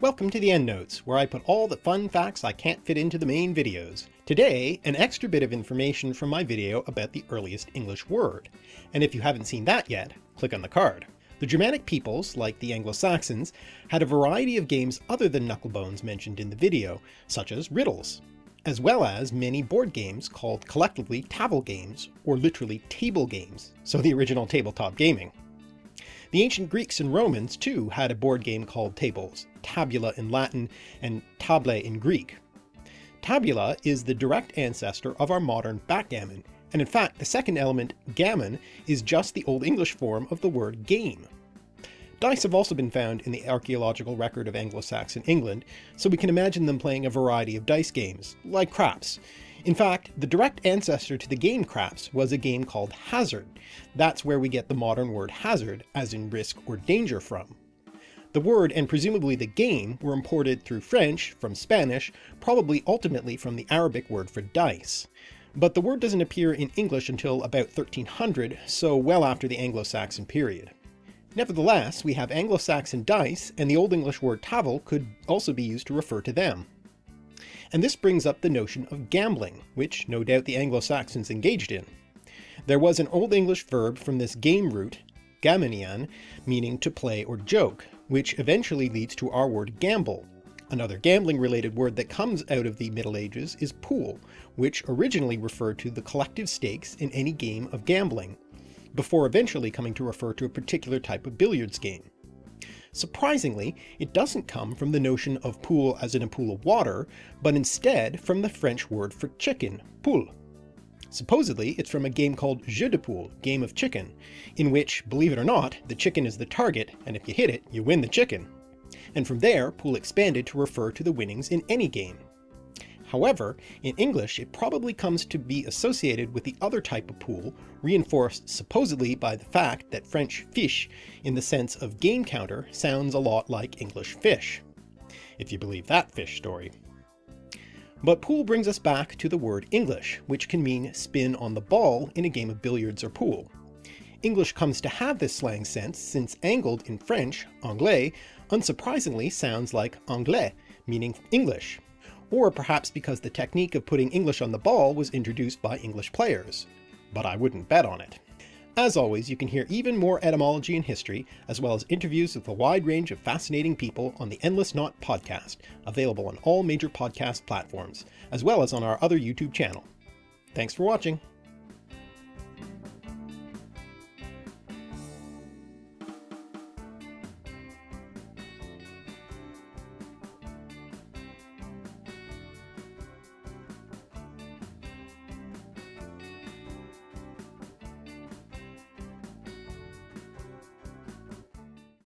Welcome to the EndNotes, where I put all the fun facts I can't fit into the main videos. Today, an extra bit of information from my video about the earliest English word, and if you haven't seen that yet, click on the card. The Germanic peoples, like the Anglo-Saxons, had a variety of games other than knucklebones mentioned in the video, such as riddles, as well as many board games called collectively table games, or literally table games, so the original tabletop gaming. The ancient Greeks and Romans too had a board game called tables, tabula in Latin and table in Greek. Tabula is the direct ancestor of our modern backgammon, and in fact the second element, gammon, is just the Old English form of the word game. Dice have also been found in the archaeological record of Anglo-Saxon England, so we can imagine them playing a variety of dice games, like craps, in fact, the direct ancestor to the game craps was a game called Hazard. That's where we get the modern word hazard, as in risk or danger from. The word and presumably the game were imported through French from Spanish, probably ultimately from the Arabic word for dice. But the word doesn't appear in English until about 1300, so well after the Anglo-Saxon period. Nevertheless, we have Anglo-Saxon dice, and the Old English word tafel could also be used to refer to them. And this brings up the notion of gambling, which no doubt the Anglo-Saxons engaged in. There was an Old English verb from this game root, gamenian, meaning to play or joke, which eventually leads to our word gamble. Another gambling related word that comes out of the Middle Ages is pool, which originally referred to the collective stakes in any game of gambling, before eventually coming to refer to a particular type of billiards game. Surprisingly, it doesn't come from the notion of pool as in a pool of water, but instead from the French word for chicken, poule. Supposedly, it's from a game called Jeu de Poule, Game of Chicken, in which, believe it or not, the chicken is the target, and if you hit it, you win the chicken. And from there, pool expanded to refer to the winnings in any game. However, in English it probably comes to be associated with the other type of pool, reinforced supposedly by the fact that French fiche in the sense of game counter sounds a lot like English fish, if you believe that fish story. But pool brings us back to the word English, which can mean spin on the ball in a game of billiards or pool. English comes to have this slang sense since angled in French, anglé, unsurprisingly sounds like anglais, meaning English, or perhaps because the technique of putting English on the ball was introduced by English players. But I wouldn't bet on it. As always, you can hear even more etymology and history, as well as interviews with a wide range of fascinating people on the Endless Knot podcast, available on all major podcast platforms, as well as on our other YouTube channel. Thanks for watching!